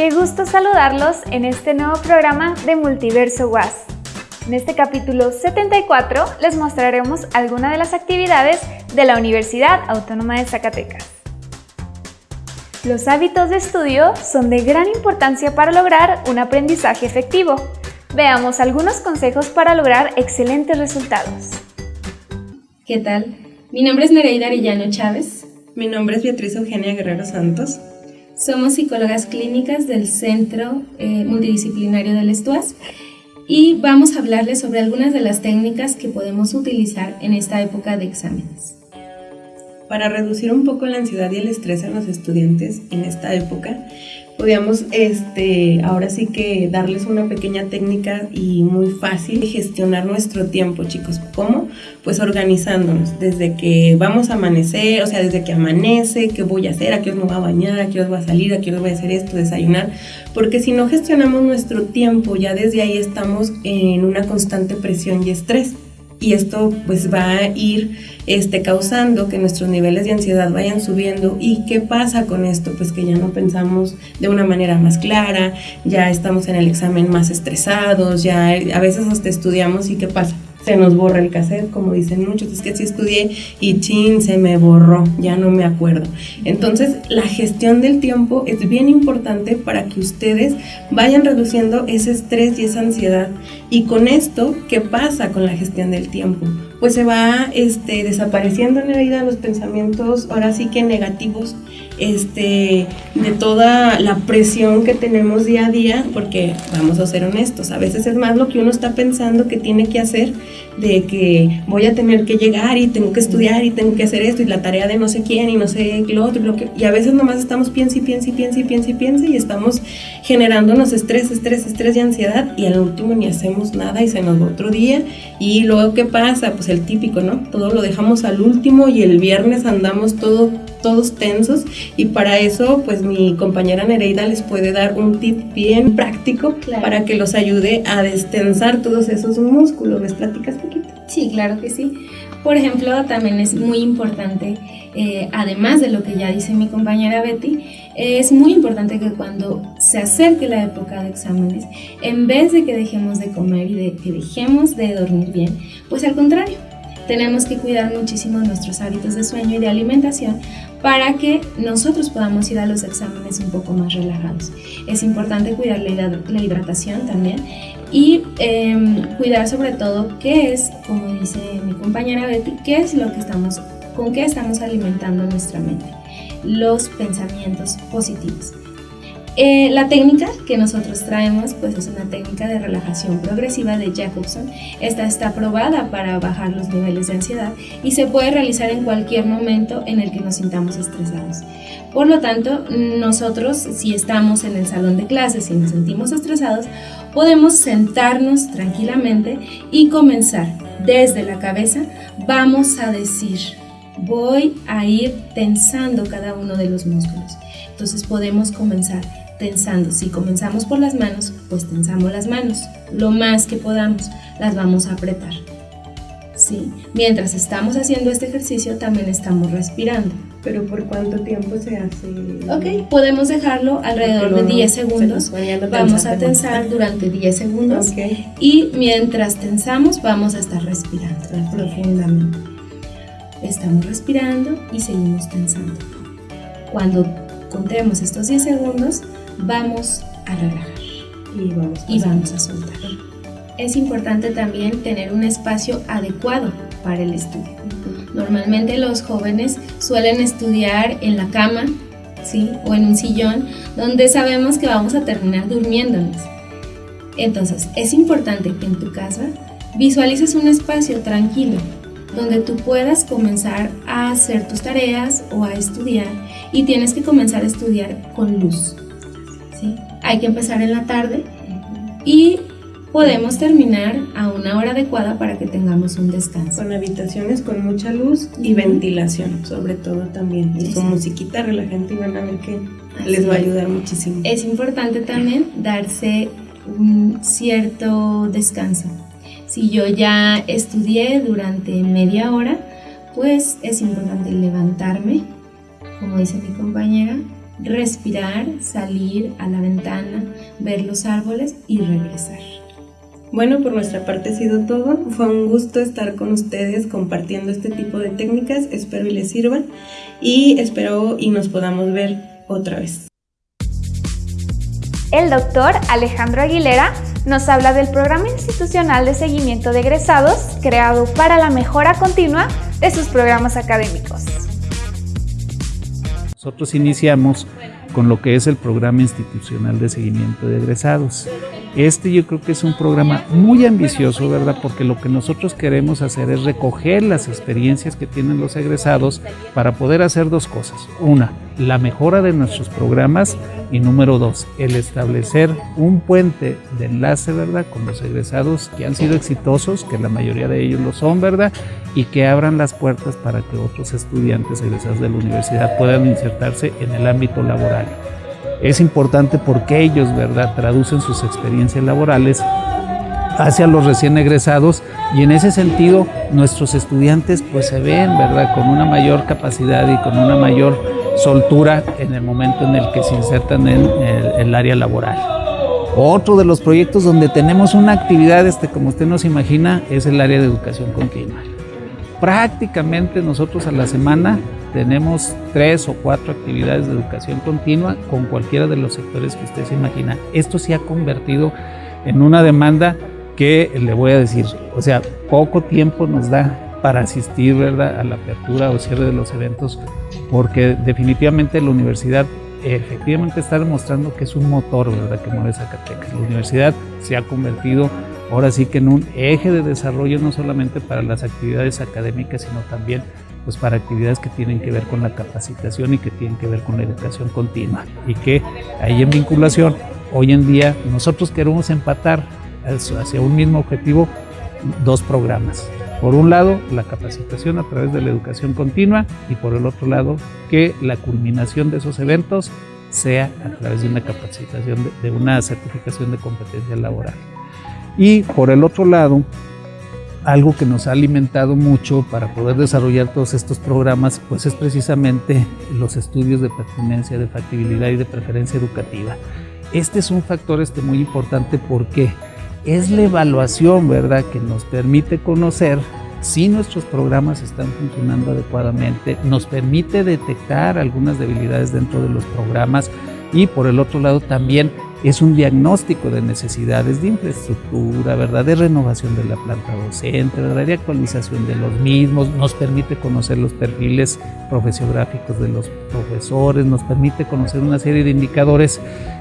Qué gusto saludarlos en este nuevo programa de Multiverso WAS. En este capítulo 74 les mostraremos algunas de las actividades de la Universidad Autónoma de Zacatecas. Los hábitos de estudio son de gran importancia para lograr un aprendizaje efectivo. Veamos algunos consejos para lograr excelentes resultados. ¿Qué tal? Mi nombre es Nereida Arellano Chávez. Mi nombre es Beatriz Eugenia Guerrero Santos. Somos psicólogas clínicas del Centro eh, Multidisciplinario del Estuas y vamos a hablarles sobre algunas de las técnicas que podemos utilizar en esta época de exámenes. Para reducir un poco la ansiedad y el estrés en los estudiantes en esta época, podíamos este, ahora sí que darles una pequeña técnica y muy fácil gestionar nuestro tiempo, chicos. ¿Cómo? Pues organizándonos desde que vamos a amanecer, o sea, desde que amanece, qué voy a hacer, a qué hora me voy a bañar, a qué hora voy a salir, a qué hora voy a hacer esto, desayunar, porque si no gestionamos nuestro tiempo, ya desde ahí estamos en una constante presión y estrés y esto pues va a ir este, causando que nuestros niveles de ansiedad vayan subiendo. ¿Y qué pasa con esto? Pues que ya no pensamos de una manera más clara, ya estamos en el examen más estresados, ya a veces hasta estudiamos y ¿qué pasa? Se nos borra el cassette, como dicen muchos, es que si estudié y chin, se me borró, ya no me acuerdo. Entonces, la gestión del tiempo es bien importante para que ustedes vayan reduciendo ese estrés y esa ansiedad. Y con esto, ¿qué pasa con la gestión del tiempo? Pues se va este, desapareciendo en la vida los pensamientos, ahora sí que negativos, este, de toda la presión que tenemos día a día, porque vamos a ser honestos, a veces es más lo que uno está pensando que tiene que hacer, de que voy a tener que llegar y tengo que estudiar y tengo que hacer esto y la tarea de no sé quién y no sé lo otro, lo que, y a veces nomás estamos piensa y piensa y piensa y piensa y piensa y estamos generándonos estrés, estrés, estrés y ansiedad y al último ni hacemos nada y se nos va otro día y luego ¿qué pasa? Pues el típico, ¿no? Todo lo dejamos al último y el viernes andamos todo todos tensos y para eso pues mi compañera Nereida les puede dar un tip bien práctico para que los ayude a destensar todos esos músculos. ¿Les platicas poquito? Sí, claro que sí. Por ejemplo, también es muy importante, eh, además de lo que ya dice mi compañera Betty, es muy importante que cuando se acerque la época de exámenes, en vez de que dejemos de comer y de que dejemos de dormir bien, pues al contrario, tenemos que cuidar muchísimo nuestros hábitos de sueño y de alimentación para que nosotros podamos ir a los exámenes un poco más relajados. Es importante cuidar la hidratación también y em, cuidar sobre todo qué es, como dice mi compañera Betty, qué es lo que estamos, con qué estamos alimentando nuestra mente, los pensamientos positivos. Eh, la técnica que nosotros traemos pues es una técnica de relajación progresiva de Jacobson. Esta está aprobada para bajar los niveles de ansiedad y se puede realizar en cualquier momento en el que nos sintamos estresados. Por lo tanto, nosotros si estamos en el salón de clases y nos sentimos estresados, podemos sentarnos tranquilamente y comenzar desde la cabeza. Vamos a decir, voy a ir tensando cada uno de los músculos. Entonces podemos comenzar tensando. Si comenzamos por las manos, pues tensamos las manos. Lo más que podamos, las vamos a apretar. ¿Sí? Mientras estamos haciendo este ejercicio, también estamos respirando. ¿Pero por cuánto tiempo se hace? Ok, podemos dejarlo alrededor de 10 segundos. Vamos a tensar durante 10 segundos. Y mientras tensamos, vamos a estar respirando profundamente. Estamos respirando y seguimos tensando. Cuando contemos estos 10 segundos, vamos a relajar y vamos a, y vamos a soltar. Es importante también tener un espacio adecuado para el estudio. Normalmente los jóvenes suelen estudiar en la cama, ¿sí? O en un sillón donde sabemos que vamos a terminar durmiéndonos. Entonces, es importante que en tu casa visualices un espacio tranquilo donde tú puedas comenzar a hacer tus tareas o a estudiar y tienes que comenzar a estudiar con luz. ¿sí? Hay que empezar en la tarde y podemos terminar a una hora adecuada para que tengamos un descanso. Con habitaciones con mucha luz y ventilación, sobre todo también. Y con musiquita relajante y van a ver que les va a ayudar muchísimo. Es importante también darse un cierto descanso si yo ya estudié durante media hora, pues es importante levantarme, como dice mi compañera, respirar, salir a la ventana, ver los árboles y regresar. Bueno, por nuestra parte ha sido todo. Fue un gusto estar con ustedes compartiendo este tipo de técnicas. Espero y les sirvan y espero y nos podamos ver otra vez. El doctor Alejandro Aguilera nos habla del programa institucional de seguimiento de egresados creado para la mejora continua de sus programas académicos. Nosotros iniciamos con lo que es el programa institucional de seguimiento de egresados. Este yo creo que es un programa muy ambicioso, ¿verdad? Porque lo que nosotros queremos hacer es recoger las experiencias que tienen los egresados para poder hacer dos cosas. Una, la mejora de nuestros programas y número dos, el establecer un puente de enlace, ¿verdad? Con los egresados que han sido exitosos, que la mayoría de ellos lo son, ¿verdad? Y que abran las puertas para que otros estudiantes egresados de la universidad puedan insertarse en el ámbito laboral es importante porque ellos, ¿verdad?, traducen sus experiencias laborales hacia los recién egresados y en ese sentido nuestros estudiantes pues se ven, ¿verdad?, con una mayor capacidad y con una mayor soltura en el momento en el que se insertan en el, área laboral. Otro de los proyectos donde tenemos una actividad, este, como usted nos imagina, es el área de educación continua. Prácticamente nosotros a la semana tenemos tres o cuatro actividades de educación continua con cualquiera de los sectores que usted se imagina. Esto se ha convertido en una demanda que le voy a decir, o sea, poco tiempo nos da para asistir ¿verdad? a la apertura o cierre de los eventos, porque definitivamente la universidad efectivamente está demostrando que es un motor ¿verdad? que mueve Zacatecas. La universidad se ha convertido ahora sí que en un eje de desarrollo no solamente para las actividades académicas, sino también pues para actividades que tienen que ver con la capacitación y que tienen que ver con la educación continua. Y que ahí en vinculación, hoy en día nosotros queremos empatar hacia un mismo objetivo dos programas. Por un lado, la capacitación a través de la educación continua y por el otro lado, que la culminación de esos eventos sea a través de una capacitación, de, una certificación de competencia laboral. Y por el otro lado, algo que nos ha alimentado mucho para poder desarrollar todos estos programas, pues es precisamente los estudios de pertinencia, de factibilidad y de preferencia educativa. Este es un factor este muy importante porque es la evaluación, ¿verdad?, que nos permite conocer si nuestros programas están funcionando adecuadamente, nos permite detectar algunas debilidades dentro de los programas y por el otro lado también es un diagnóstico de necesidades de infraestructura, ¿verdad? de renovación de la planta docente, ¿verdad? de actualización de los mismos, nos permite conocer los perfiles profesiográficos de los profesores, nos permite conocer una serie de indicadores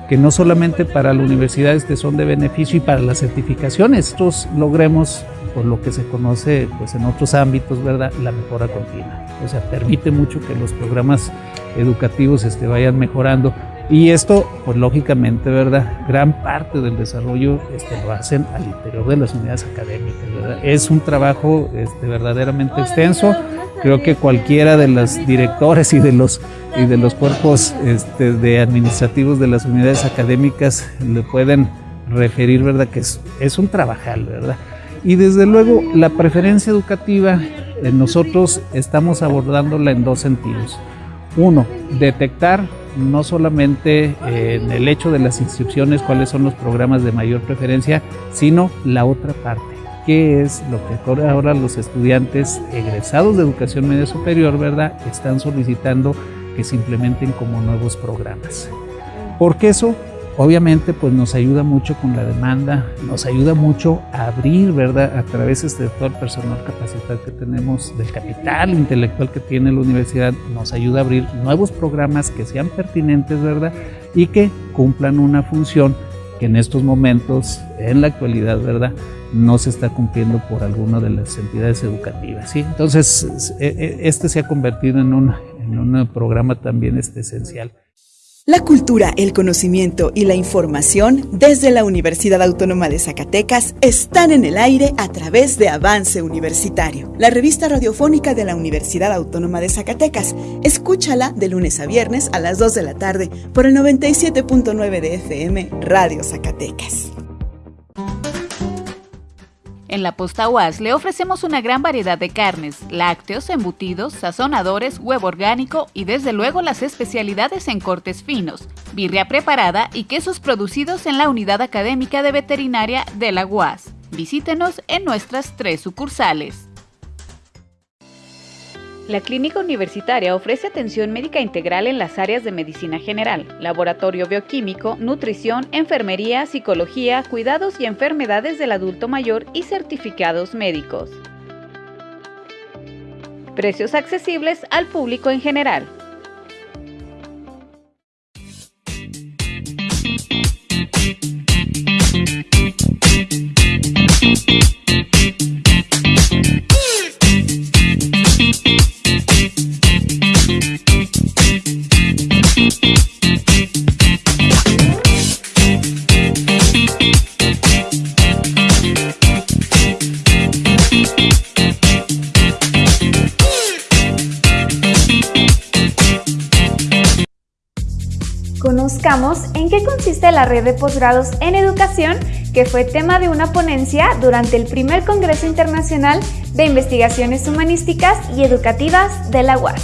que no solamente para la universidad este son de beneficio y para las certificaciones, nosotros logremos por lo que se conoce pues en otros ámbitos, ¿verdad? La mejora continua. O sea, permite mucho que los programas educativos este, vayan mejorando y esto, pues lógicamente, ¿verdad? Gran parte del desarrollo este, lo hacen al interior de las unidades académicas, ¿verdad? Es un trabajo este, verdaderamente extenso. Creo que cualquiera de los directores y de los, y de los cuerpos este, de administrativos de las unidades académicas le pueden referir, ¿verdad? Que es, es un trabajal, ¿verdad? Y desde luego la preferencia educativa, eh, nosotros estamos abordándola en dos sentidos. Uno, detectar no solamente eh, en el hecho de las inscripciones, cuáles son los programas de mayor preferencia, sino la otra parte, qué es lo que ahora los estudiantes egresados de educación media superior, ¿verdad?, están solicitando que se implementen como nuevos programas. Porque eso Obviamente, pues nos ayuda mucho con la demanda, nos ayuda mucho a abrir, ¿verdad? A través de todo el personal capacitado que tenemos, del capital intelectual que tiene la universidad, nos ayuda a abrir nuevos programas que sean pertinentes, ¿verdad? Y que cumplan una función que en estos momentos, en la actualidad, ¿verdad? No se está cumpliendo por alguna de las entidades educativas, ¿sí? Entonces, e, e, este se ha convertido en un, en un programa también este, esencial. La cultura, el conocimiento y la información desde la Universidad Autónoma de Zacatecas están en el aire a través de Avance Universitario, la revista radiofónica de la Universidad Autónoma de Zacatecas. Escúchala de lunes a viernes a las 2 de la tarde por el 97.9 de FM Radio Zacatecas. En la posta UAS le ofrecemos una gran variedad de carnes, lácteos, embutidos, sazonadores, huevo orgánico y desde luego las especialidades en cortes finos, birria preparada y quesos producidos en la unidad académica de veterinaria de la UAS. Visítenos en nuestras tres sucursales. La clínica universitaria ofrece atención médica integral en las áreas de medicina general, laboratorio bioquímico, nutrición, enfermería, psicología, cuidados y enfermedades del adulto mayor y certificados médicos. Precios accesibles al público en general. La red de posgrados en educación, que fue tema de una ponencia durante el primer Congreso Internacional de Investigaciones Humanísticas y Educativas de la UAS.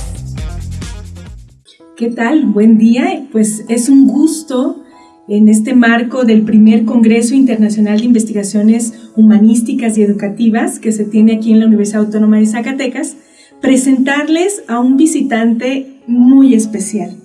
¿Qué tal? Buen día. Pues es un gusto en este marco del primer Congreso Internacional de Investigaciones Humanísticas y Educativas que se tiene aquí en la Universidad Autónoma de Zacatecas, presentarles a un visitante muy especial.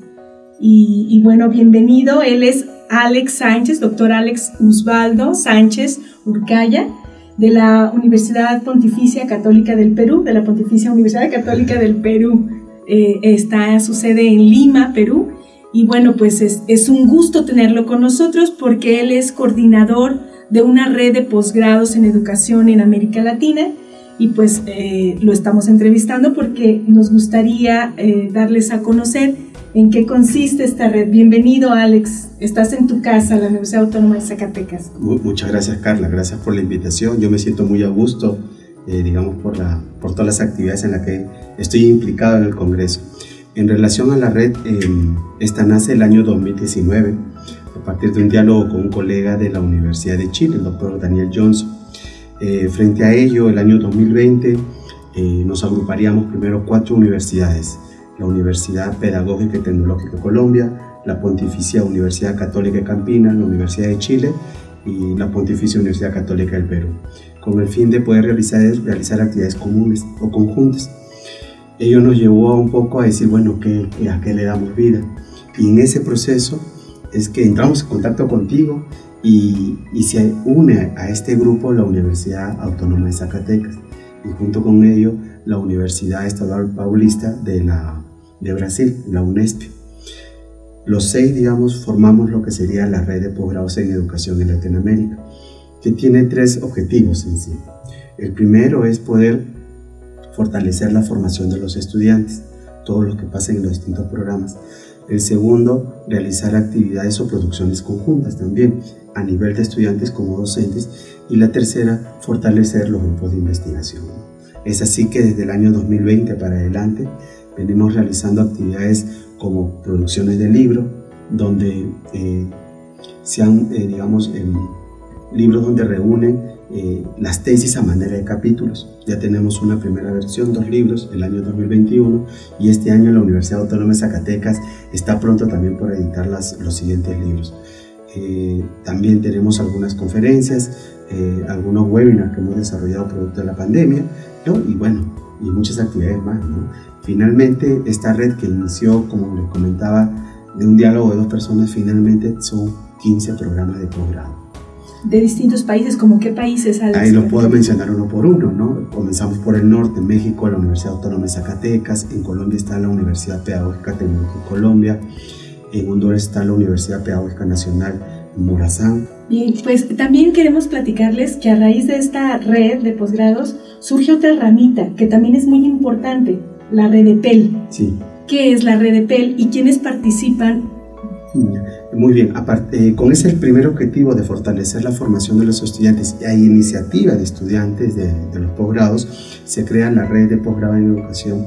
Y, bueno, bienvenido. Él es Alex Sánchez, doctor Alex Usbaldo Sánchez Urcaya, de la Universidad Pontificia Católica del Perú, de la Pontificia Universidad Católica del Perú. Eh, está su sede en Lima, Perú. Y bueno, pues es, es un gusto tenerlo con nosotros porque él es coordinador de una red de posgrados en educación en América Latina y pues eh, lo estamos entrevistando porque nos gustaría eh, darles a conocer en qué consiste esta red. Bienvenido, Alex. Estás en tu casa, la Universidad Autónoma de Zacatecas. Muchas gracias, Carla. Gracias por la invitación. Yo me siento muy a gusto, eh, digamos, por, la, por todas las actividades en las que estoy implicado en el Congreso. En relación a la red, em, esta nace el año 2019 a partir de un diálogo con un colega de la Universidad de Chile, el doctor Daniel Johnson. Eh, frente a ello, el año 2020 eh, nos agruparíamos primero cuatro universidades la Universidad Pedagógica y Tecnológica de Colombia, la Pontificia Universidad Católica de Campina, la Universidad de Chile y la Pontificia Universidad Católica del Perú, con el fin de poder realizar, realizar actividades comunes o conjuntas. Ello nos llevó un poco a decir, bueno, ¿qué, ¿a qué le damos vida? Y en ese proceso es que entramos en contacto contigo y, y se une a este grupo la Universidad Autónoma de Zacatecas y junto con ello la Universidad Estadual Paulista de la de Brasil, la UNESP. Los seis, digamos, formamos lo que sería la red de posgrados en educación en Latinoamérica, que tiene tres objetivos en sí. El primero es poder fortalecer la formación de los estudiantes, todos los que pasen en los distintos programas. El segundo, realizar actividades o producciones conjuntas también, a nivel de estudiantes como docentes. Y la tercera, fortalecer los grupos de investigación. Es así que desde el año 2020 para adelante venimos realizando actividades como producciones de libros, donde eh, sean, eh, digamos, libros donde reúnen eh, las tesis a manera de capítulos. Ya tenemos una primera versión, dos libros, el año 2021, y este año la Universidad Autónoma de Zacatecas está pronto también por editar las, los siguientes libros. también tenemos algunas conferencias, algunos webinars que hemos desarrollado producto de la pandemia, y bueno, y muchas actividades más. ¿no? Finalmente, esta red que inició, como les comentaba, de un diálogo de dos personas, finalmente son 15 programas de posgrado. De distintos países, ¿como qué países? Ahí lo puedo mencionar uno por uno, ¿no? Comenzamos por el norte, México, la Universidad Autónoma de Zacatecas, en Colombia está la Universidad Pedagógica Tecnológica de Colombia, en Honduras está la Universidad Pedagógica Nacional Morazán. Bien, pues también queremos platicarles que a raíz de esta red de posgrados surge otra ramita que también es muy importante, la red de PEL. Sí. ¿Qué es la red de PEL y quiénes participan? Muy bien, aparte, con ese primer objetivo de fortalecer la formación de los estudiantes y hay iniciativa de estudiantes de, los posgrados, se crea la red de posgrado en educación,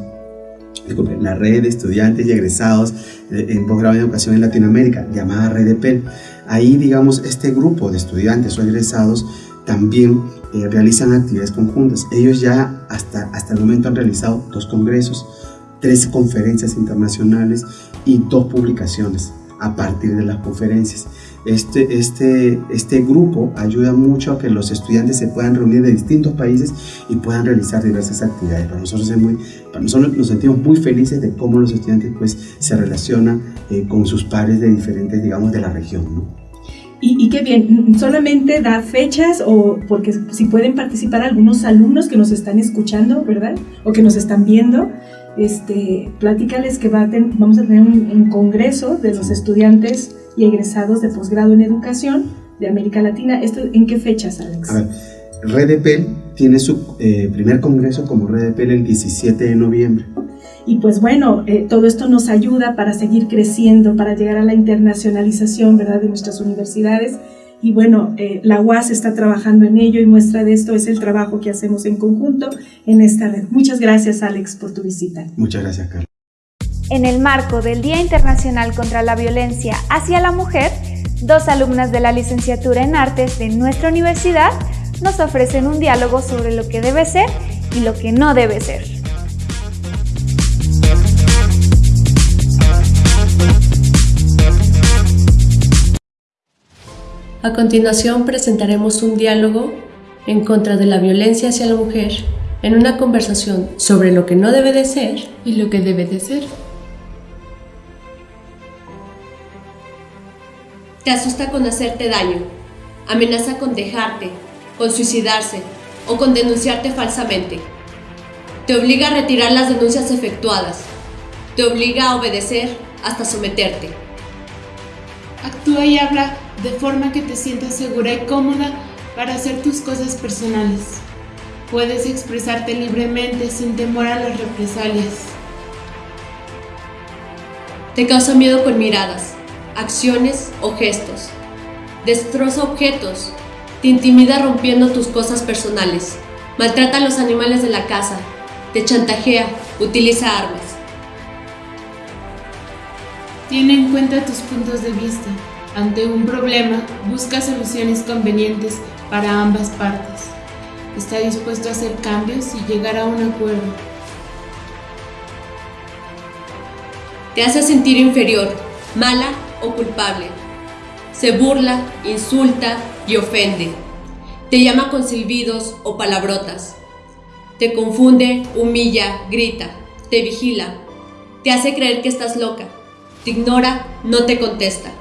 la red de estudiantes y egresados en posgrado en educación en Latinoamérica, llamada red de PEL. Ahí, digamos, este grupo de estudiantes o egresados también eh, realizan actividades conjuntas. Ellos ya hasta, hasta el momento han realizado dos congresos, tres conferencias internacionales y dos publicaciones a partir de las conferencias. Este, este, este grupo ayuda mucho a que los estudiantes se puedan reunir de distintos países y puedan realizar diversas actividades. Para nosotros, es muy, para nosotros nos sentimos muy felices de cómo los estudiantes pues, se relacionan eh, con sus pares de diferentes, digamos, de la región. ¿no? Y, y, qué bien, solamente da fechas o porque si pueden participar algunos alumnos que nos están escuchando, ¿verdad? O que nos están viendo, este, platícales que va vamos a tener un, un, congreso de los estudiantes y egresados de posgrado en educación de América Latina. ¿Esto en qué fechas, Alex? A ver, Redepel tiene su eh, primer congreso como Redepel el 17 de noviembre. Y pues bueno, eh, todo esto nos ayuda para seguir creciendo, para llegar a la internacionalización, ¿verdad?, de nuestras universidades. Y bueno, eh, la UAS está trabajando en ello y muestra de esto es el trabajo que hacemos en conjunto en esta red. Muchas gracias, Alex, por tu visita. Muchas gracias, Carlos. En el marco del Día Internacional contra la Violencia hacia la Mujer, dos alumnas de la licenciatura en Artes de nuestra universidad nos ofrecen un diálogo sobre lo que debe ser y lo que no debe ser. A continuación presentaremos un diálogo en contra de la violencia hacia la mujer en una conversación sobre lo que no debe de ser y lo que debe de ser. Te asusta con hacerte daño, amenaza con dejarte, con suicidarse o con denunciarte falsamente. Te obliga a retirar las denuncias efectuadas. Te obliga a obedecer hasta someterte. Actúa y habla de forma que te sientas segura y cómoda para hacer tus cosas personales. Puedes expresarte libremente sin temor a las represalias. Te causa miedo con miradas, acciones o gestos. Destroza objetos. Te intimida rompiendo tus cosas personales. Maltrata a los animales de la casa. Te chantajea. Utiliza armas. Tiene en cuenta tus puntos de vista. Ante un problema, busca soluciones convenientes para ambas partes. Está dispuesto a hacer cambios y llegar a un acuerdo. Te hace sentir inferior, mala o culpable. Se burla, insulta y ofende. Te llama con silbidos o palabrotas. Te confunde, humilla, grita. Te vigila. Te hace creer que estás loca. Te ignora, no te contesta.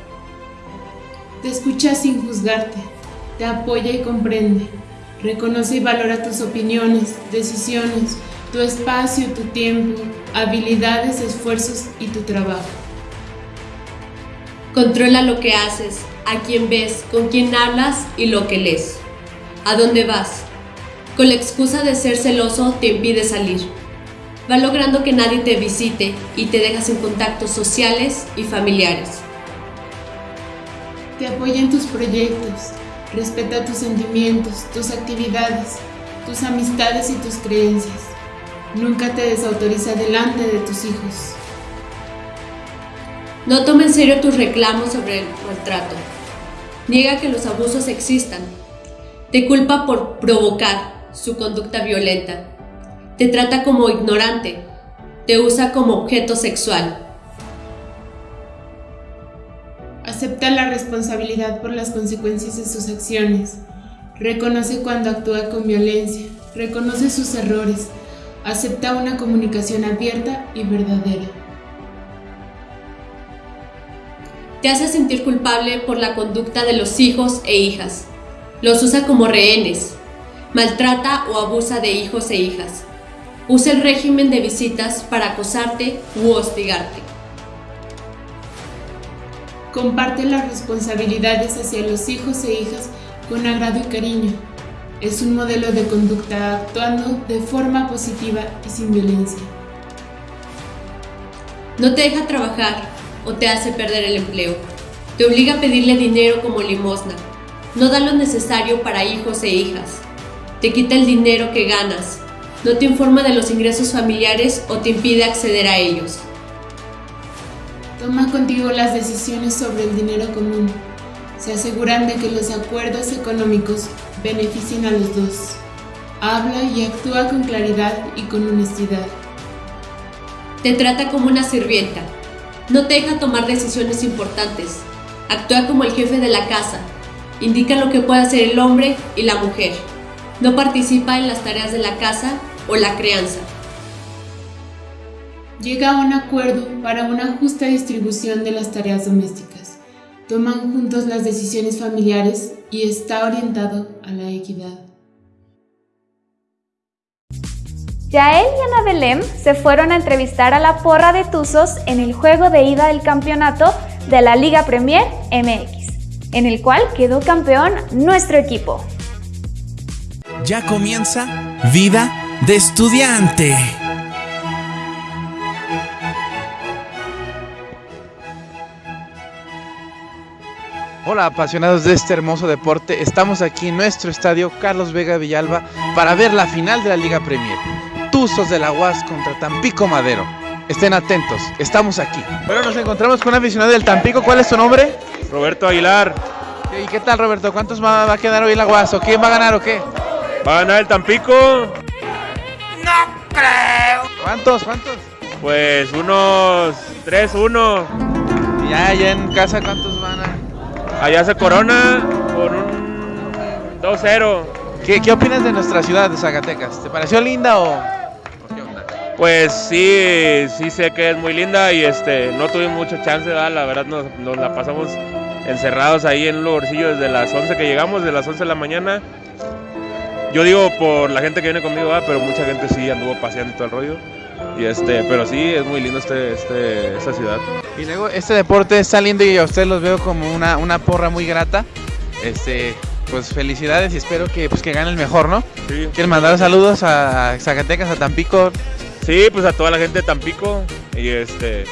Te escucha sin juzgarte, te apoya y comprende, reconoce y valora tus opiniones, decisiones, tu espacio, tu tiempo, habilidades, esfuerzos y tu trabajo. Controla lo que haces, a quién ves, con quién hablas y lo que lees. ¿A dónde vas? Con la excusa de ser celoso te impide salir. Va logrando que nadie te visite y te dejas en contactos sociales y familiares te apoya en tus proyectos, respeta tus sentimientos, tus actividades, tus amistades y tus creencias. Nunca te desautoriza delante de tus hijos. No toma en serio tus reclamos sobre el maltrato. Niega que los abusos existan. Te culpa por provocar su conducta violenta. Te trata como ignorante. Te usa como objeto sexual. Acepta la responsabilidad por las consecuencias de sus acciones. Reconoce cuando actúa con violencia. Reconoce sus errores. Acepta una comunicación abierta y verdadera. Te hace sentir culpable por la conducta de los hijos e hijas. Los usa como rehenes. Maltrata o abusa de hijos e hijas. Usa el régimen de visitas para acosarte u hostigarte. Comparte las responsabilidades hacia los hijos e hijas con agrado y cariño. Es un modelo de conducta actuando de forma positiva y sin violencia. No te deja trabajar o te hace perder el empleo. Te obliga a pedirle dinero como limosna. No da lo necesario para hijos e hijas. Te quita el dinero que ganas. No te informa de los ingresos familiares o te impide acceder a ellos. Toma contigo las decisiones sobre el dinero común. Se aseguran de que los acuerdos económicos beneficien a los dos. Habla y actúa con claridad y con honestidad. Te trata como una sirvienta. No te deja tomar decisiones importantes. Actúa como el jefe de la casa. Indica lo que puede hacer el hombre y la mujer. No participa en las tareas de la casa o la crianza. Llega a un acuerdo para una justa distribución de las tareas domésticas. Toman juntos las decisiones familiares y está orientado a la equidad. Yael y Ana Belém se fueron a entrevistar a la porra de Tuzos en el juego de ida del campeonato de la Liga Premier MX, en el cual quedó campeón nuestro equipo. Ya comienza Vida de Estudiante. Hola apasionados de este hermoso deporte, estamos aquí en nuestro estadio Carlos Vega Villalba para ver la final de la Liga Premier. Tuzos de la UAS contra Tampico Madero. Estén atentos, estamos aquí. Bueno, nos encontramos con un aficionado del Tampico. ¿Cuál es tu nombre? Roberto Aguilar. ¿Y qué tal, Roberto? ¿Cuántos va a quedar hoy la UAS? ¿O quién va a ganar o qué? ¿Va a ganar el Tampico? No creo. ¿Cuántos? ¿Cuántos? Pues unos 3-1. Ya, ya en casa, ¿cuántos? Allá se corona con un 2-0. ¿Qué, ¿Qué opinas de nuestra ciudad de Zacatecas? ¿Te pareció linda o...? Pues sí, sí sé que es muy linda y este no tuve mucha chance, ¿verdad? la verdad nos, nos, la pasamos encerrados ahí en un lugarcillo desde las 11 que llegamos, de las 11 de la mañana. Yo digo por la gente que viene conmigo, ¿verdad? pero mucha gente sí anduvo paseando y todo el rollo. Y este, pero sí, es muy lindo este, este, esta ciudad. Y luego este deporte está lindo y a ustedes los veo como una, una porra muy grata. Este, pues felicidades y espero que, pues, que gane el mejor, ¿no? Sí. ¿Quieren mandar saludos a Zacatecas, a Tampico? Sí, pues a toda la gente de Tampico y este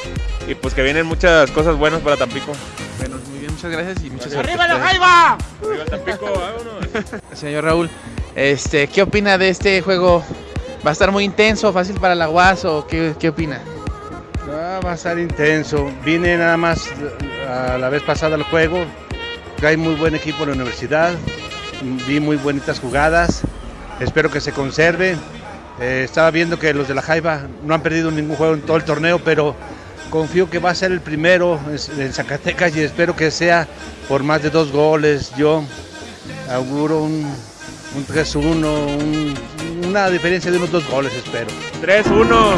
y pues que vienen muchas cosas buenas para Tampico. Bueno, muy bien, muchas gracias y muchas suerte. ¡Arriba la Jaiba! ¡Arriba Tampico! ¡Vámonos! Señor Raúl, este, ¿qué opina de este juego? ¿Va a estar muy intenso, fácil para la UAS o qué, qué opina? Va a estar intenso. Vine nada más a la vez pasada al juego. Hay muy buen equipo en la universidad. Vi muy bonitas jugadas. Espero que se conserve. Eh, estaba viendo que los de la Jaiba no han perdido ningún juego en todo el torneo, pero confío que va a ser el primero en Zacatecas y espero que sea por más de dos goles. Yo auguro un, un 3-1, un, una diferencia de unos dos goles, espero. 3-1,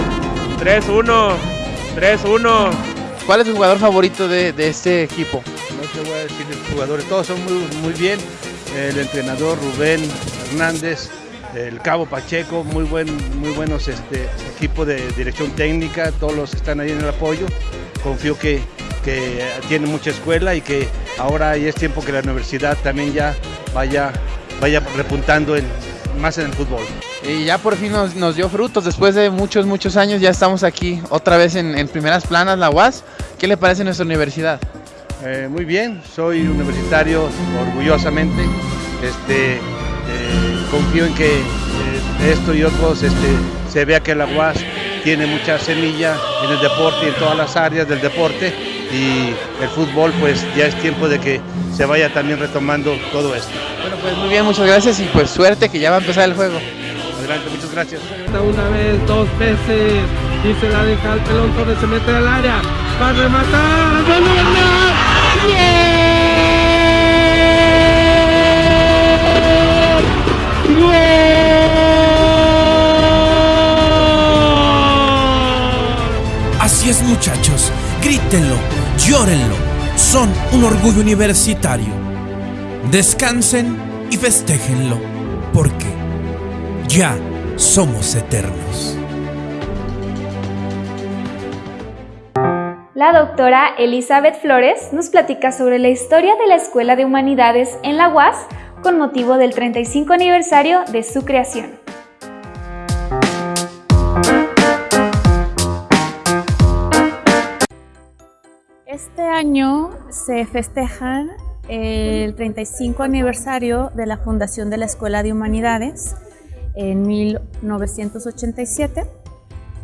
3-1, 3-1. ¿Cuál es tu jugador favorito de, de, este equipo? No te voy a decir los jugadores, todos son muy, muy bien. El entrenador Rubén Hernández, el Cabo Pacheco, muy buen, muy buenos este, equipo de dirección técnica, todos los que están ahí en el apoyo. Confío que, que tiene mucha escuela y que ahora ya es tiempo que la universidad también ya vaya, vaya repuntando en, más en el fútbol. Y ya por fin nos, nos, dio frutos, después de muchos, muchos años ya estamos aquí otra vez en, en primeras planas, la UAS. ¿Qué le parece nuestra universidad? Eh, muy bien, soy universitario orgullosamente. Este, eh, confío en que eh, esto y otros este, se vea que la UAS tiene mucha semilla en el deporte y en todas las áreas del deporte y el fútbol pues ya es tiempo de que se vaya también retomando todo esto. Bueno pues muy bien, muchas gracias y pues suerte que ya va a empezar el juego. Adelante, muchas gracias. Una vez, dos veces y se la deja al pelón, Torres se mete al área, va a rematar, ¡Gol! Así es muchachos, grítenlo, llórenlo, son un orgullo universitario. Descansen y festéjenlo, porque ya somos eternos. La doctora Elizabeth Flores nos platica sobre la historia de la Escuela de Humanidades en la UAS con motivo del 35 aniversario de su creación. Este año se festeja el 35 aniversario de la fundación de la Escuela de Humanidades en 1987,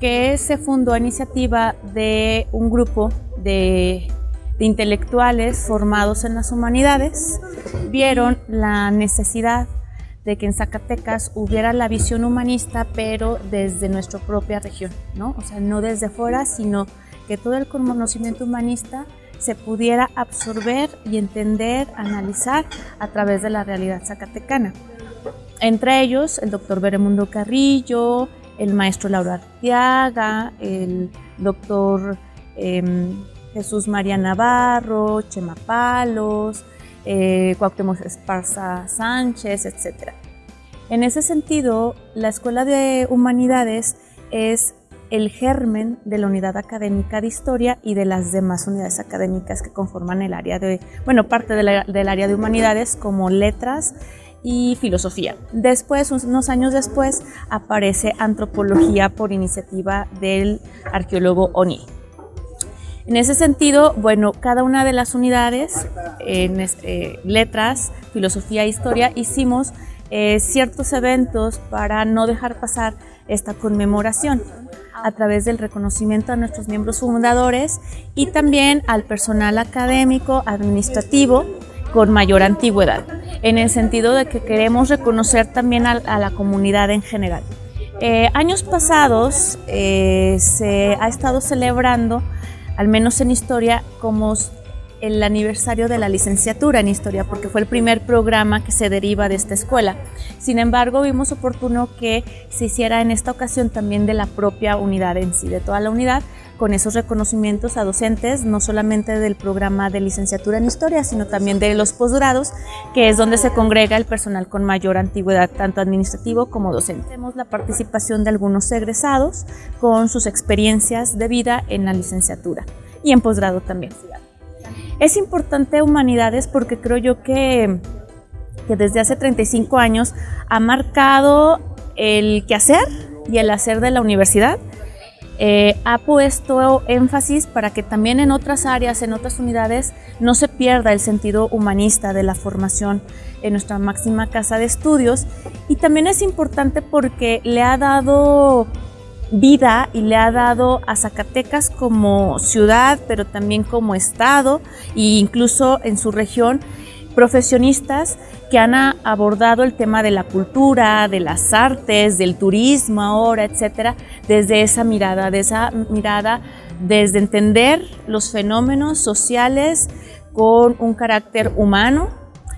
que se fundó a iniciativa de un grupo de de intelectuales formados en las humanidades vieron la necesidad de que en Zacatecas hubiera la visión humanista, pero desde nuestra propia región, ¿no? O sea, no desde fuera, sino que todo el conocimiento humanista se pudiera absorber y entender, analizar a través de la realidad zacatecana. Entre ellos, el doctor Beremundo Carrillo, el maestro Laura Arteaga, el doctor em, Jesús María Navarro, Chema Palos, eh, Cuauhtémoc Esparza Sánchez, etc. En ese sentido, la Escuela de Humanidades es el germen de la unidad académica de historia y de las demás unidades académicas que conforman el área de, bueno, parte del área de humanidades como letras y filosofía. Después, unos años después, aparece antropología por iniciativa del arqueólogo Oni. En ese sentido, bueno, cada una de las unidades, en eh, letras, filosofía e historia, hicimos eh, ciertos eventos para no dejar pasar esta conmemoración a través del reconocimiento a nuestros miembros fundadores y también al personal académico, administrativo con mayor antigüedad, en el sentido de que queremos reconocer también a, la comunidad en general. Eh, años pasados eh, se ha estado celebrando, al menos en historia, como el aniversario de la licenciatura en historia, porque fue el primer programa que se deriva de esta escuela. Sin embargo, vimos oportuno que se hiciera en esta ocasión también de la propia unidad en sí, de toda la unidad, con esos reconocimientos a docentes, no solamente del programa de licenciatura en historia, sino también de los posgrados, que es donde se congrega el personal con mayor antigüedad, tanto administrativo como docente. Tenemos la participación de algunos egresados con sus experiencias de vida en la licenciatura y en posgrado también. Es importante humanidades porque creo yo que, que desde hace 35 años ha marcado el quehacer y el hacer de la universidad. Eh, ha puesto énfasis para que también en otras áreas, en otras unidades, no se pierda el sentido humanista de la formación en nuestra máxima casa de estudios. Y también es importante porque le ha dado vida y le ha dado a Zacatecas como ciudad, pero también como estado e incluso en su región profesionistas que han abordado el tema de la cultura, de las artes, del turismo ahora, etcétera, desde esa mirada, de esa mirada desde entender los fenómenos sociales con un carácter humano,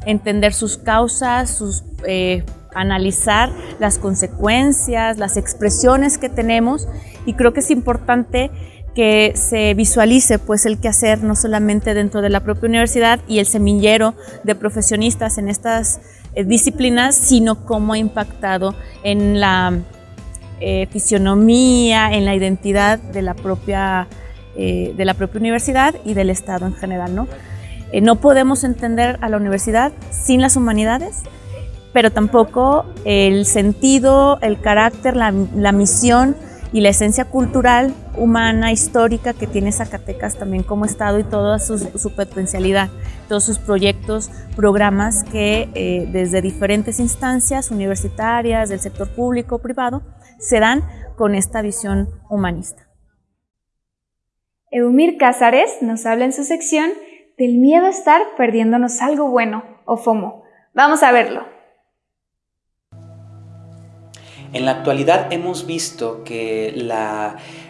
entender sus causas, sus eh, analizar las consecuencias, las expresiones que tenemos y creo que es importante que se visualice pues el quehacer no solamente dentro de la propia universidad y el semillero de profesionistas en estas eh, disciplinas, sino cómo ha impactado en la eh, fisionomía, en la identidad de la propia, eh, de la propia universidad y del Estado en general. ¿no? no podemos entender a la universidad sin las humanidades, pero tampoco el sentido, el carácter, la, misión y la esencia cultural, humana, histórica que tiene Zacatecas también como Estado y toda su, potencialidad, todos sus proyectos, programas que eh, desde diferentes instancias universitarias, del sector público, privado, se dan con esta visión humanista. Eumir Cázares nos habla en su sección del miedo a estar perdiéndonos algo bueno o FOMO. Vamos a verlo. En la actualidad hemos visto que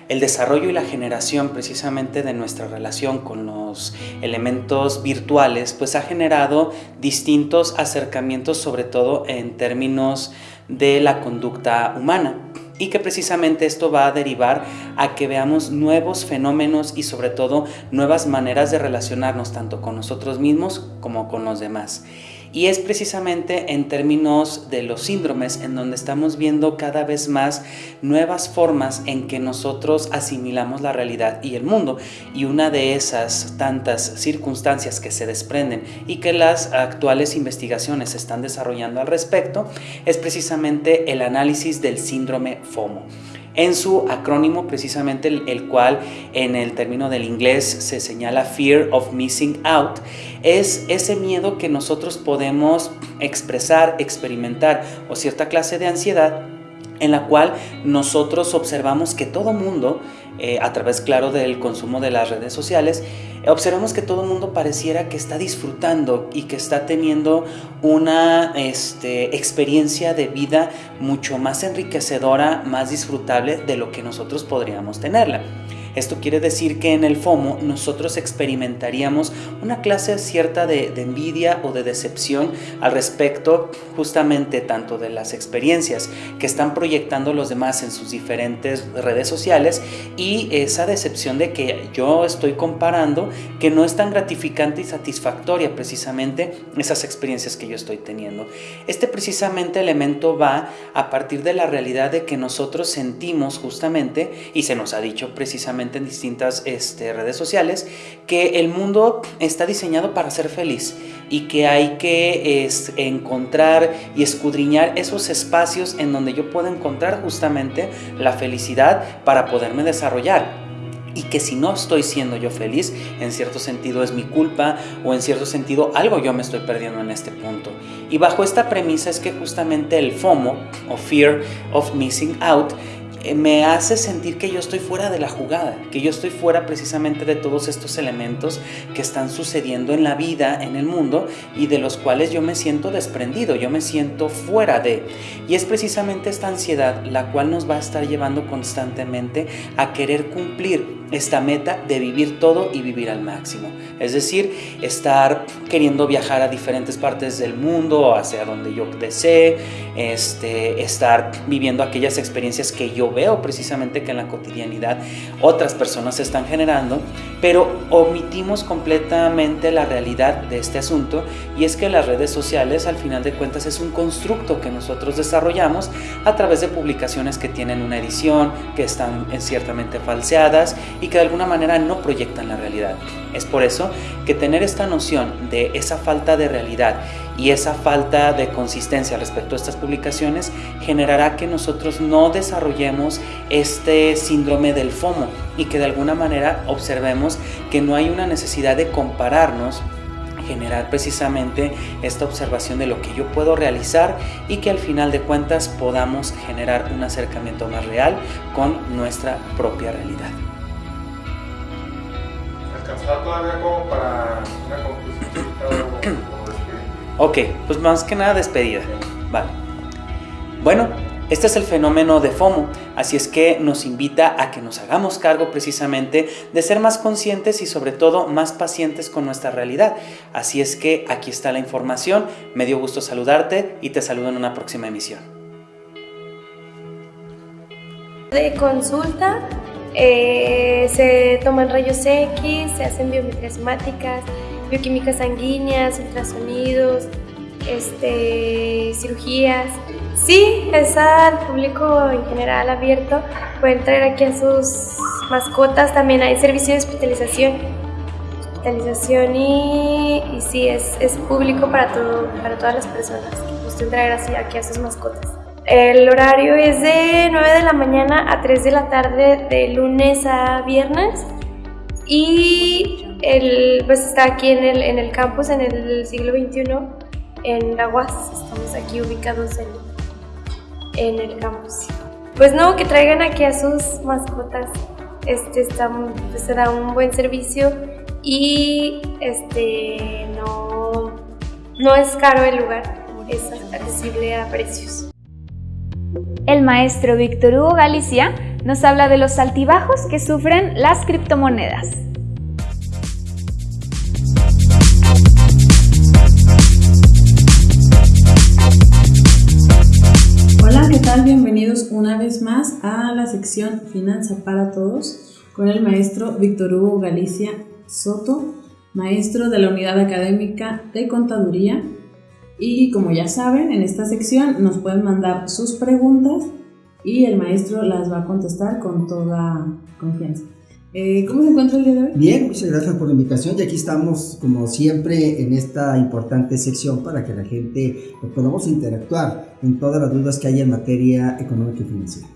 el desarrollo y la generación precisamente de nuestra relación con los elementos virtuales pues ha generado distintos acercamientos sobre todo en términos de la conducta humana y que precisamente esto va a derivar a que veamos nuevos fenómenos y sobre todo nuevas maneras de relacionarnos tanto con nosotros mismos como con los demás. Y es precisamente en términos de los síndromes en donde estamos viendo cada vez más nuevas formas en que nosotros asimilamos la realidad y el mundo. Y una de esas tantas circunstancias que se desprenden y que las actuales investigaciones están desarrollando al respecto es precisamente el análisis del síndrome FOMO en su acrónimo precisamente el, cual en el término del inglés se señala Fear of Missing Out, es ese miedo que nosotros podemos expresar, experimentar o cierta clase de ansiedad en la cual nosotros observamos que todo mundo, eh, a través claro del consumo de las redes sociales, observamos que todo el mundo pareciera que está disfrutando y que está teniendo una este, experiencia de vida mucho más enriquecedora, más disfrutable de lo que nosotros podríamos tenerla. Esto quiere decir que en el FOMO nosotros experimentaríamos una clase cierta de, envidia o de decepción al respecto justamente tanto de las experiencias que están proyectando los demás en sus diferentes redes sociales y esa decepción de que yo estoy comparando que no es tan gratificante y satisfactoria precisamente esas experiencias que yo estoy teniendo. Este precisamente elemento va a partir de la realidad de que nosotros sentimos justamente y se nos ha dicho precisamente en distintas este, redes sociales, que el mundo está diseñado para ser feliz y que hay que encontrar y escudriñar esos espacios en donde yo puedo encontrar justamente la felicidad para poderme desarrollar y que si no estoy siendo yo feliz, en cierto sentido es mi culpa o en cierto sentido algo yo me estoy perdiendo en este punto. Y bajo esta premisa es que justamente el FOMO o Fear of Missing Out me hace sentir que yo estoy fuera de la jugada, que yo estoy fuera precisamente de todos estos elementos que están sucediendo en la vida, en el mundo, y de los cuales yo me siento desprendido, yo me siento fuera de. Y es precisamente esta ansiedad la cual nos va a estar llevando constantemente a querer cumplir esta meta de vivir todo y vivir al máximo. Es decir, estar queriendo viajar a diferentes partes del mundo, hacia donde yo desee, este, estar viviendo aquellas experiencias que yo veo precisamente que en la cotidianidad otras personas están generando, pero omitimos completamente la realidad de este asunto y es que las redes sociales al final de cuentas es un constructo que nosotros desarrollamos a través de publicaciones que tienen una edición, que están ciertamente falseadas y que de alguna manera no proyectan la realidad. Es por eso que tener esta noción de esa falta de realidad y esa falta de consistencia respecto a estas publicaciones generará que nosotros no desarrollemos este síndrome del FOMO y que de alguna manera observemos que no hay una necesidad de compararnos generar precisamente esta observación de lo que yo puedo realizar y que al final de cuentas podamos generar un acercamiento más real con nuestra propia realidad todavía como para una conclusión Ok, pues más que nada despedida. Vale. Bueno, este es el fenómeno de FOMO, así es que nos invita a que nos hagamos cargo precisamente de ser más conscientes y sobre todo más pacientes con nuestra realidad. Así es que aquí está la información, me dio gusto saludarte y te saludo en una próxima emisión. De consulta eh, se toman rayos X, se hacen biometrías bioquímicas sanguíneas, ultrasonidos, este, cirugías. Sí, es al público en general abierto. Pueden traer aquí a sus mascotas. También hay servicio de hospitalización. Hospitalización y, y sí, es, es público para, todo, para todas las personas que gusten traer así aquí a sus mascotas. El horario es de 9 de la mañana a 3 de la tarde de lunes a viernes y el, pues está aquí en el, en el campus en el siglo XXI en la UAS. Estamos aquí ubicados en, en el campus. Pues no, que traigan aquí a sus mascotas. Este está, pues, se da un buen servicio y este no, no es caro el lugar, es accesible a precios. El maestro Víctor Hugo Galicia nos habla de los altibajos que sufren las criptomonedas. Hola, ¿qué tal? Bienvenidos una vez más a la sección Finanza para Todos con el maestro Víctor Hugo Galicia Soto, maestro de la Unidad Académica de Contaduría y como ya saben, en esta sección nos pueden mandar sus preguntas y el maestro las va a contestar con toda confianza. Eh, ¿Cómo se encuentra el día de hoy? Bien, muchas gracias por la invitación y aquí estamos como siempre en esta importante sección para que la gente podamos interactuar en todas las dudas que hay en materia económica y financiera.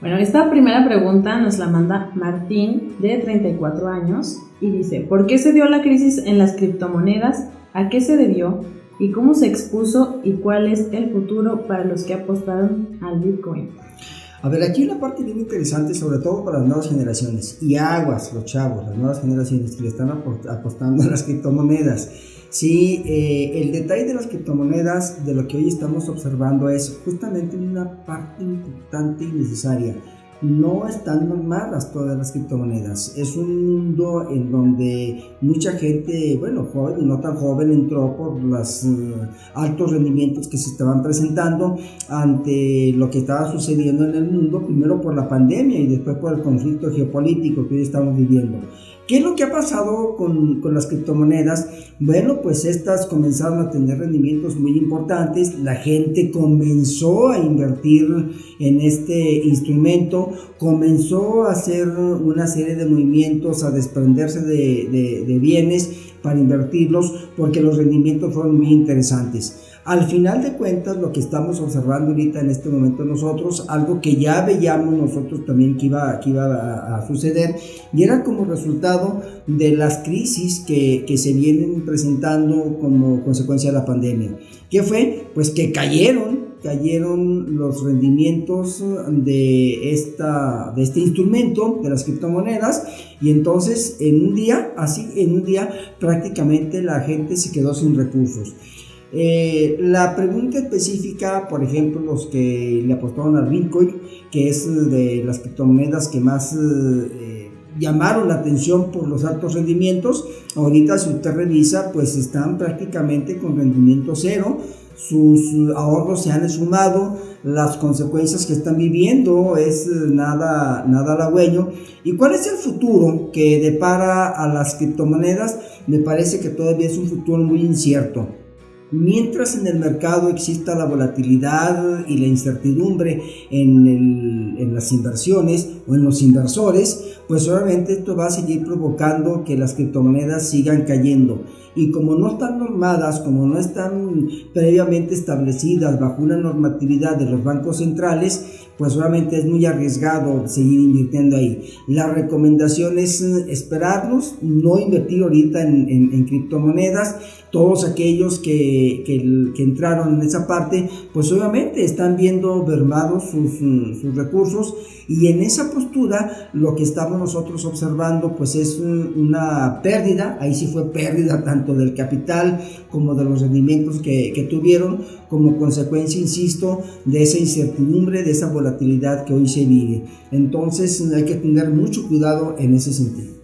Bueno, esta primera pregunta nos la manda Martín de 34 años y dice, ¿por qué se dio la crisis en las criptomonedas? ¿A qué se debió? Y cómo se expuso y cuál es el futuro para los que apostaron al Bitcoin. A ver, aquí una parte bien interesante, sobre todo para las nuevas generaciones, y aguas, los chavos, las nuevas generaciones que le están apostando a las criptomonedas. Sí, eh, el detalle de las criptomonedas, de lo que hoy estamos observando, es justamente una parte importante y necesaria no están normadas todas las criptomonedas. Es un mundo en donde mucha gente, bueno, joven y no tan joven, entró por los eh, altos rendimientos que se estaban presentando ante lo que estaba sucediendo en el mundo, primero por la pandemia y después por el conflicto geopolítico que hoy estamos viviendo. ¿Qué es lo que ha pasado con, con, las criptomonedas? Bueno, pues estas comenzaron a tener rendimientos muy importantes, la gente comenzó a invertir en este instrumento, comenzó a hacer una serie de movimientos, a desprenderse de, de, de bienes para invertirlos, porque los rendimientos fueron muy interesantes. Al final de cuentas, lo que estamos observando ahorita en este momento nosotros, algo que ya veíamos nosotros también que iba, que iba a, suceder, y era como resultado de las crisis que, que, se vienen presentando como consecuencia de la pandemia. ¿Qué fue? Pues que cayeron, cayeron los rendimientos de, esta, de este instrumento, de las criptomonedas, y entonces en un día, así en un día, prácticamente la gente se quedó sin recursos. Eh, la pregunta específica, por ejemplo, los que le apostaron al Bitcoin, que es de las criptomonedas que más eh, llamaron la atención por los altos rendimientos, ahorita si usted revisa, pues están prácticamente con rendimiento cero, sus ahorros se han esfumado, las consecuencias que están viviendo es nada, nada halagüeño. ¿Y cuál es el futuro que depara a las criptomonedas? Me parece que todavía es un futuro muy incierto. Mientras en el mercado exista la volatilidad y la incertidumbre en, en, las inversiones o en los inversores, pues obviamente esto va a seguir provocando que las criptomonedas sigan cayendo. Y como no están normadas, como no están previamente establecidas bajo una normatividad de los bancos centrales, pues obviamente es muy arriesgado seguir invirtiendo ahí. La recomendación es esperarnos, no invertir ahorita en, en, criptomonedas. Todos aquellos que, que, entraron en esa parte, pues obviamente están viendo mermados sus, sus, recursos y en esa postura lo que estamos nosotros observando pues es una pérdida, ahí sí fue pérdida tanto del capital como de los rendimientos que, que tuvieron como consecuencia, insisto, de esa incertidumbre, de esa volatilidad que hoy se vive. Entonces hay que tener mucho cuidado en ese sentido.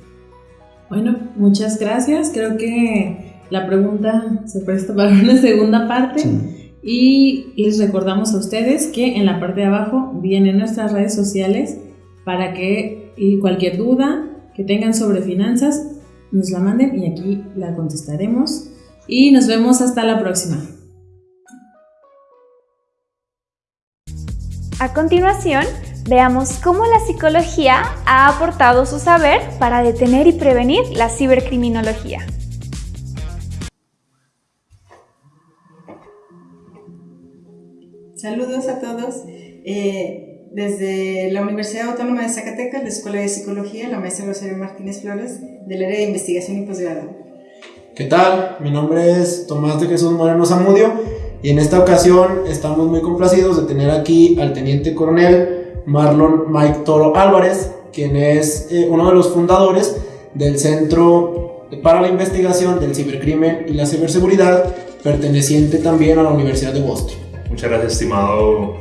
Bueno, muchas gracias. Creo que la pregunta se presta para una segunda parte. Y les recordamos a ustedes que en la parte de abajo vienen nuestras redes sociales para que cualquier duda que tengan sobre finanzas nos la manden y aquí la contestaremos. Y nos vemos hasta la próxima. A continuación, veamos cómo la psicología ha aportado su saber para detener y prevenir la cibercriminología. Saludos a todos. Eh, desde la Universidad Autónoma de Zacatecas, la Escuela de Psicología, la maestra Rosario Martínez Flores, del área de investigación y posgrado. ¿Qué tal? Mi nombre es Tomás de Jesús Moreno Zamudio y en esta ocasión estamos muy complacidos de tener aquí al teniente coronel Marlon Mike Toro Álvarez, quien es eh, uno de los fundadores del Centro para la Investigación del Cibercrimen y la Ciberseguridad, perteneciente también a la Universidad de Boston. Muchas gracias, estimado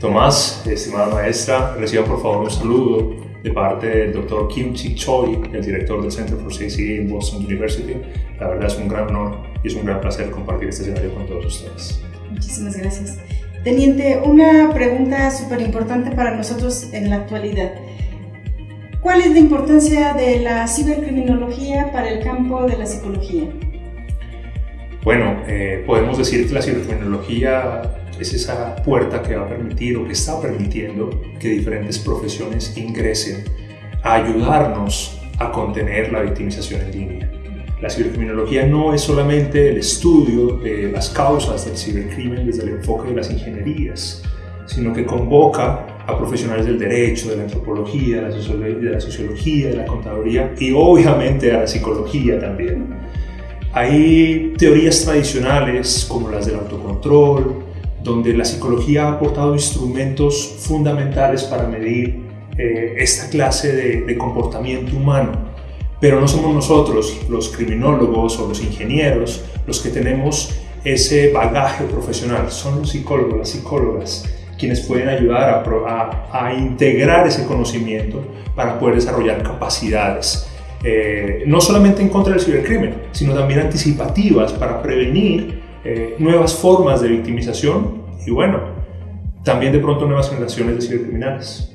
Tomás, estimada maestra. Reciban por favor un saludo de parte del doctor Kim Chi Choi, el director del Center for CCA en Boston University. La verdad es un gran honor y es un gran placer compartir este escenario con todos ustedes. Muchísimas gracias. Teniente, una pregunta súper importante para nosotros en la actualidad. ¿Cuál es la importancia de la cibercriminología para el campo de la psicología? Bueno, eh, podemos decir que la cibercriminología es esa puerta que va a permitir o que está permitiendo que diferentes profesiones ingresen a ayudarnos a contener la victimización en línea. La cibercriminología no es solamente el estudio de las causas del cibercrimen desde el enfoque de las ingenierías, sino que convoca a profesionales del derecho, de la antropología, de la sociología, de la contaduría y obviamente a la psicología también. Hay teorías tradicionales como las del autocontrol, donde la psicología ha aportado instrumentos fundamentales para medir eh, esta clase de, de comportamiento humano. Pero no somos nosotros, los criminólogos o los ingenieros, los que tenemos ese bagaje profesional, son los psicólogos, las psicólogas, quienes pueden ayudar a, a, integrar ese conocimiento para poder desarrollar capacidades, eh, no solamente en contra del cibercrimen, sino también anticipativas para prevenir eh, nuevas formas de victimización y bueno, también de pronto nuevas generaciones de cibercriminales.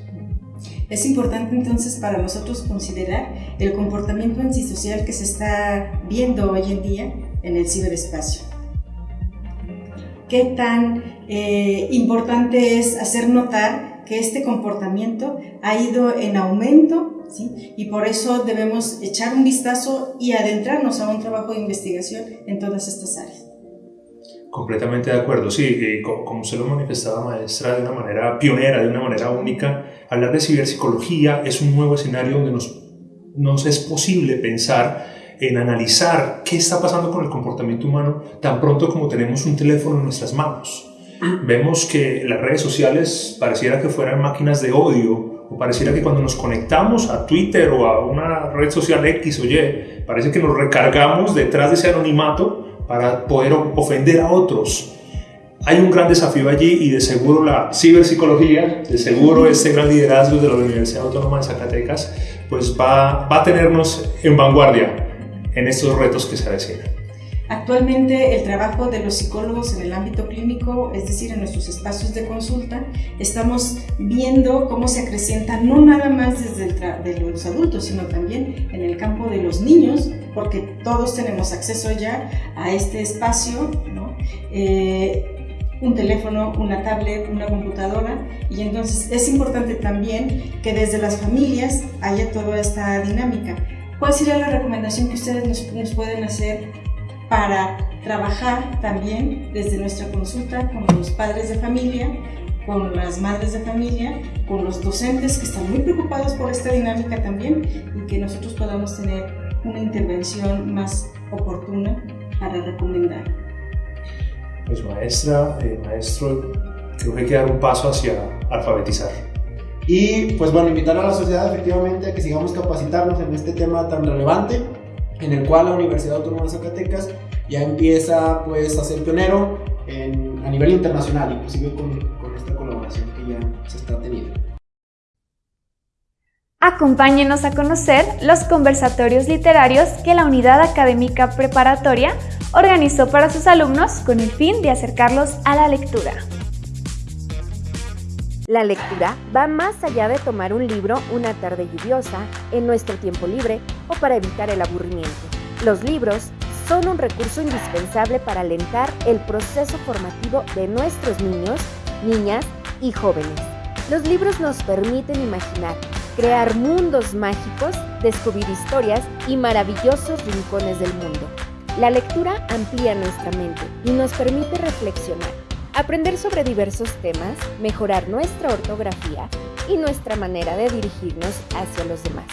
Es importante entonces para nosotros considerar el comportamiento antisocial que se está viendo hoy en día en el ciberespacio. Qué tan eh, importante es hacer notar que este comportamiento ha ido en aumento ¿sí? y por eso debemos echar un vistazo y adentrarnos a un trabajo de investigación en todas estas áreas. Completamente de acuerdo, sí, como, se lo manifestaba maestra de una manera pionera, de una manera única, hablar de ciberpsicología es un nuevo escenario donde nos, nos es posible pensar en analizar qué está pasando con el comportamiento humano tan pronto como tenemos un teléfono en nuestras manos. Vemos que las redes sociales pareciera que fueran máquinas de odio o pareciera que cuando nos conectamos a Twitter o a una red social X o Y, parece que nos recargamos detrás de ese anonimato para poder ofender a otros. Hay un gran desafío allí y de seguro la ciberpsicología, de seguro este gran liderazgo de la Universidad Autónoma de Zacatecas, pues va, va a tenernos en vanguardia en estos retos que se avecinan. Actualmente el trabajo de los psicólogos en el ámbito clínico, es decir, en nuestros espacios de consulta, estamos viendo cómo se acrecienta no nada más desde el de los adultos, sino también en el campo de los niños, porque todos tenemos acceso ya a este espacio. Eh, un teléfono, una tablet, una computadora y entonces es importante también que desde las familias haya toda esta dinámica. ¿Cuál sería la recomendación que ustedes nos pueden hacer para trabajar también desde nuestra consulta con los padres de familia, con las madres de familia, con los docentes que están muy preocupados por esta dinámica también y que nosotros podamos tener una intervención más oportuna para recomendar. Pues maestra, eh, maestro, creo que hay que dar un paso hacia alfabetizar. Y pues bueno, invitar a la sociedad efectivamente a que sigamos capacitarnos en este tema tan relevante en el cual la Universidad Autónoma de Zacatecas ya empieza pues a ser pionero a nivel internacional, inclusive con esta colaboración que ya se está teniendo. Acompáñenos a conocer los conversatorios literarios que la Unidad Académica Preparatoria organizó para sus alumnos con el fin de acercarlos a la lectura. La lectura va más allá de tomar un libro una tarde lluviosa, en nuestro tiempo libre o para evitar el aburrimiento. Los libros son un recurso indispensable para alentar el proceso formativo de nuestros niños, niñas y jóvenes. Los libros nos permiten imaginar, crear mundos mágicos, descubrir historias y maravillosos rincones del mundo. La lectura amplía nuestra mente y nos permite reflexionar aprender sobre diversos temas, mejorar nuestra ortografía y nuestra manera de dirigirnos hacia los demás.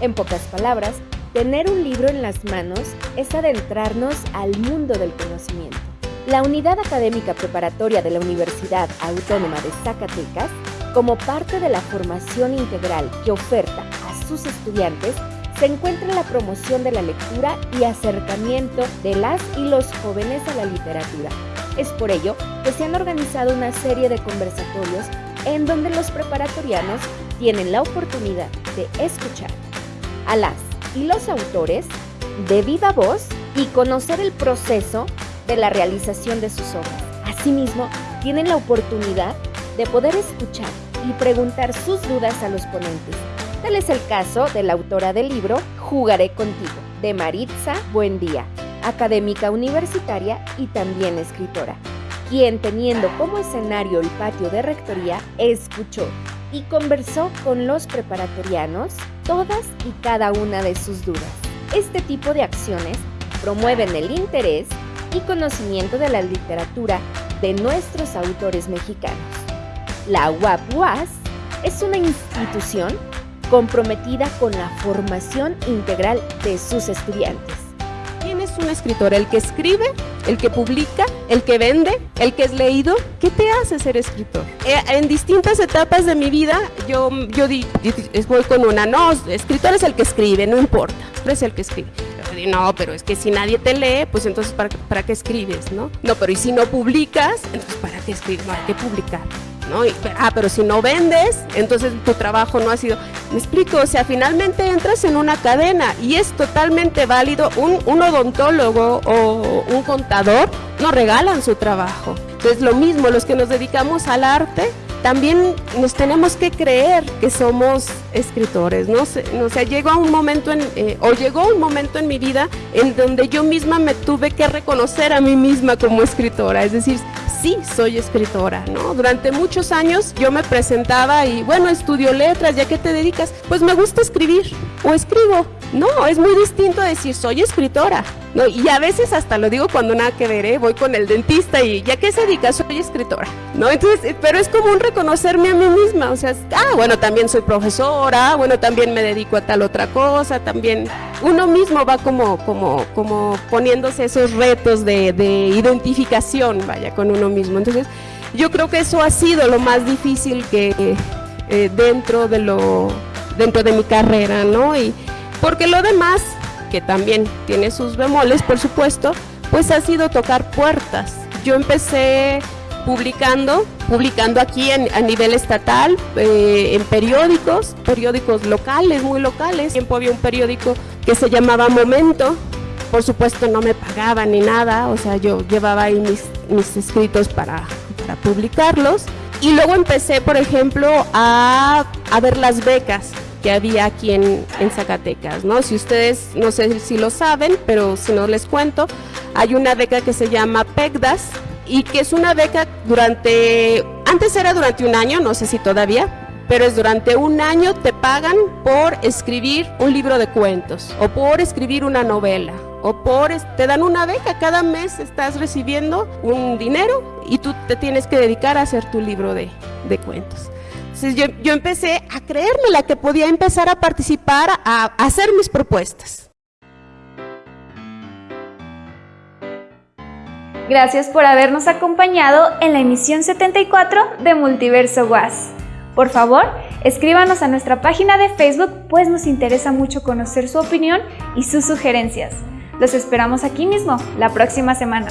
En pocas palabras, tener un libro en las manos es adentrarnos al mundo del conocimiento. La Unidad Académica Preparatoria de la Universidad Autónoma de Zacatecas, como parte de la formación integral que oferta a sus estudiantes, se encuentra en la promoción de la lectura y acercamiento de las y los jóvenes a la literatura es por ello que se han organizado una serie de conversatorios en donde los preparatorianos tienen la oportunidad de escuchar a las y los autores de viva voz y conocer el proceso de la realización de sus obras. Asimismo, tienen la oportunidad de poder escuchar y preguntar sus dudas a los ponentes. Tal es el caso de la autora del libro Jugaré contigo, de Maritza Buendía, académica universitaria y también escritora, quien teniendo como escenario el patio de rectoría, escuchó y conversó con los preparatorianos todas y cada una de sus dudas. Este tipo de acciones promueven el interés y conocimiento de la literatura de nuestros autores mexicanos. La UAP-UAS es una institución comprometida con la formación integral de sus estudiantes un escritor? ¿El que escribe? ¿El que publica? ¿El que vende? ¿El que es leído? ¿Qué te hace ser escritor? Eh, en distintas etapas de mi vida yo, yo di, voy con una, no, escritor es el que escribe, no importa, es el que escribe. No, pero es que si nadie te lee, pues entonces ¿para, para qué escribes? ¿no? no, pero ¿y si no publicas? Entonces ¿para qué escribes? No, hay que publicar. ¿No? ah, pero si no vendes, entonces tu trabajo no ha sido... Me explico, o sea, finalmente entras en una cadena y es totalmente válido. Un, un odontólogo o un contador no regalan su trabajo. Entonces lo mismo, los que nos dedicamos al arte, también nos tenemos que creer que somos escritores, ¿no? O sea, llegó un momento en, eh, o llegó un momento en mi vida en donde yo misma me tuve que reconocer a mí misma como escritora, es decir, sí soy escritora, ¿no? Durante muchos años yo me presentaba y, bueno, estudio letras, ¿ya qué te dedicas? Pues me gusta escribir o escribo. No, es muy distinto decir soy escritora, ¿no? Y a veces hasta lo digo cuando nada que veré, voy con el dentista y ¿ya qué se dedica? Soy escritora, ¿no? Entonces, eh, pero es como un reconocerme a mí misma, o sea, ah, bueno, también soy profesora, bueno, también me dedico a tal otra cosa, también uno mismo va como, como, como poniéndose esos retos de, de identificación, vaya, con uno mismo. Entonces, yo creo que eso ha sido lo más difícil que eh, dentro de lo dentro de mi carrera, ¿no? Y porque lo demás, que también tiene sus bemoles, por supuesto, pues ha sido tocar puertas. Yo empecé publicando, publicando aquí a nivel estatal, eh, en periódicos, periódicos locales, muy locales. Tiempo había un periódico que se llamaba Momento, por supuesto no me pagaba ni nada, o sea, yo llevaba ahí mis, mis escritos para, para publicarlos. Y luego empecé, por ejemplo, a, a ver las becas que había aquí en, en, Zacatecas, ¿no? Si ustedes, no sé si lo saben, pero si no les cuento, hay una beca que se llama PECDAS, y que es una beca durante, antes era durante un año, no sé si todavía, pero es durante un año te pagan por escribir un libro de cuentos o por escribir una novela o por te dan una beca, cada mes estás recibiendo un dinero y tú te tienes que dedicar a hacer tu libro de, de cuentos. Entonces yo, empecé a creerme la que podía empezar a participar, a, a hacer mis propuestas. Gracias por habernos acompañado en la emisión 74 de Multiverso Was. Por favor, escríbanos a nuestra página de Facebook, pues nos interesa mucho conocer su opinión y sus sugerencias. Los esperamos aquí mismo, la próxima semana.